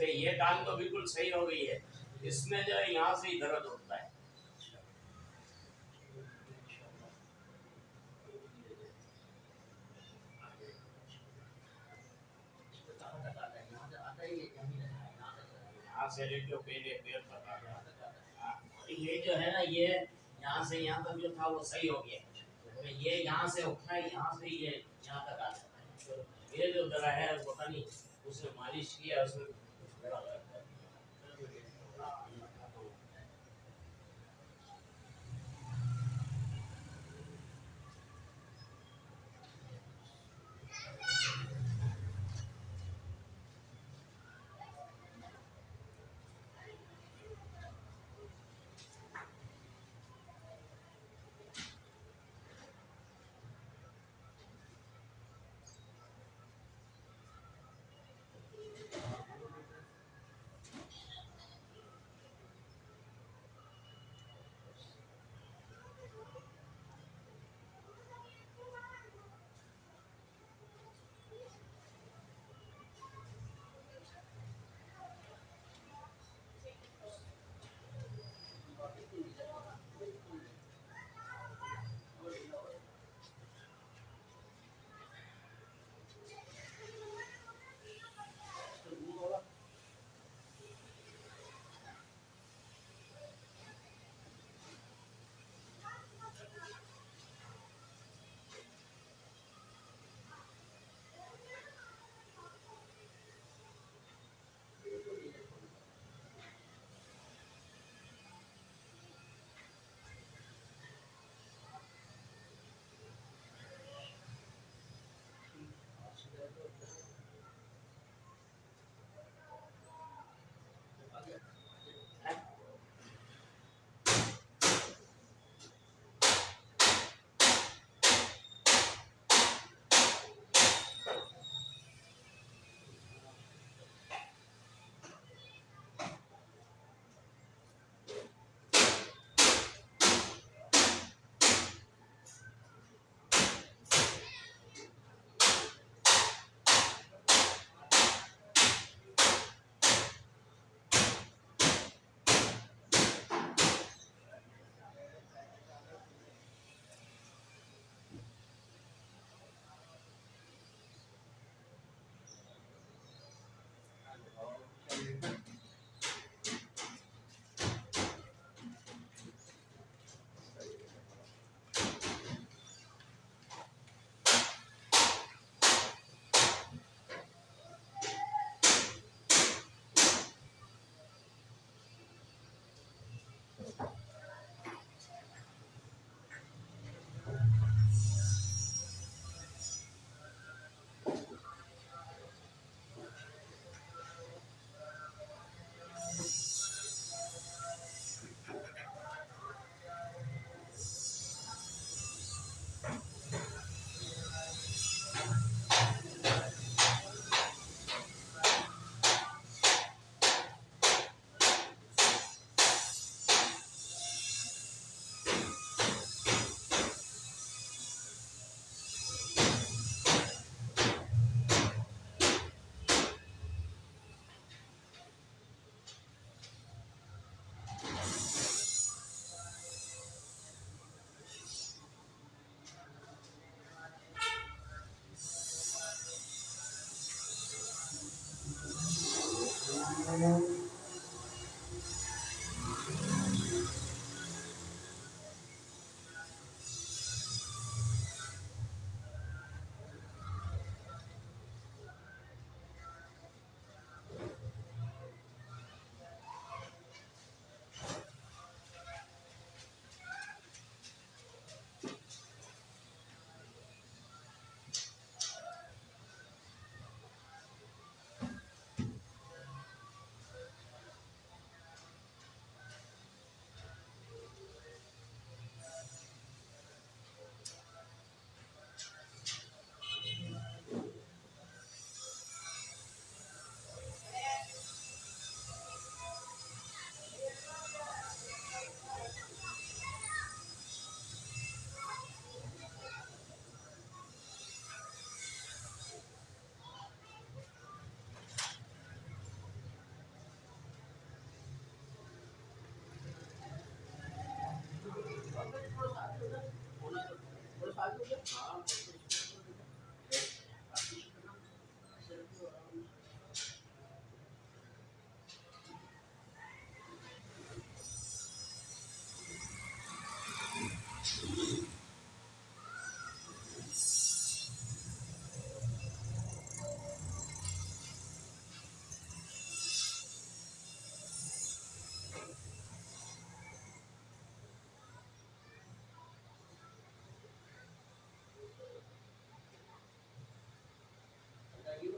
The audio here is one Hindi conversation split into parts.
ये टांग तो बिल्कुल सही हो गई है। इसमें जो है यहाँ से ही दर्द होता है। से। हाँ, ये जो है ना ये यहाँ से यहाँ तक जो था वो सही हो गया। तो ये यहाँ से उठा है यहाँ से ये यहाँ तक आ जाता है। तो ये जो जरा है पता नहीं उसने मालिश किया उसमें Bye.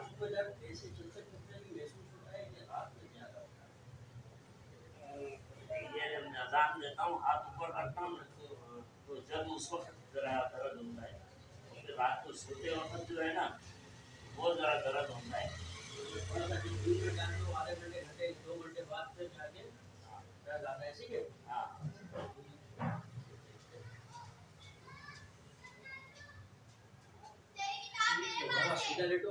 आपको जब ऐसे चिंतन करते हैं। महसूस होता है। कि हाथ में क्या ये जब नजाम लेता हूँ। हाथ ऊपर करता हूँ तो जब उस वक्त जरा दर्द होता है फिर रात को सोते वक्त जो है ना वो जरा दर्द होता है आधे घंटे घंटे दो घंटे बाद फिर जाके दर्द आता है ठीक है हाँ सीधा लेटो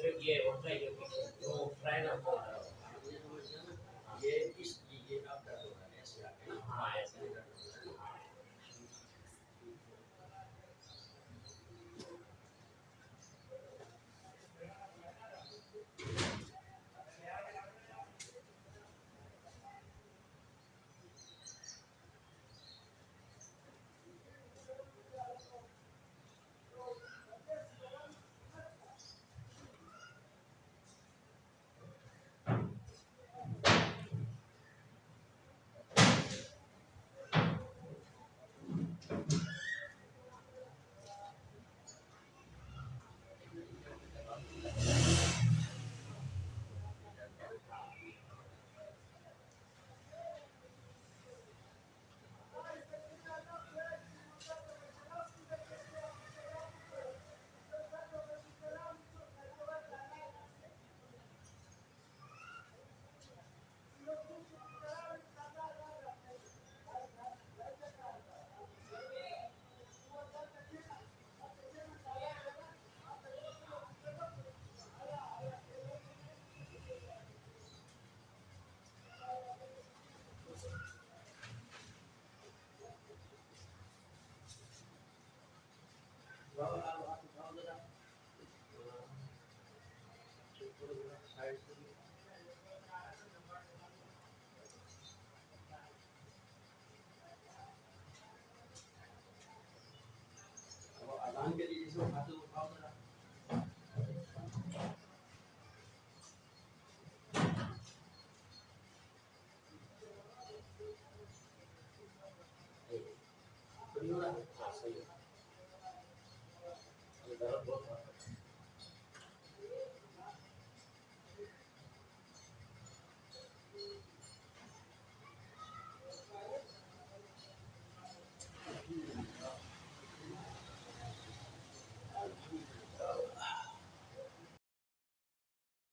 considered a Ukraine, Ukraine,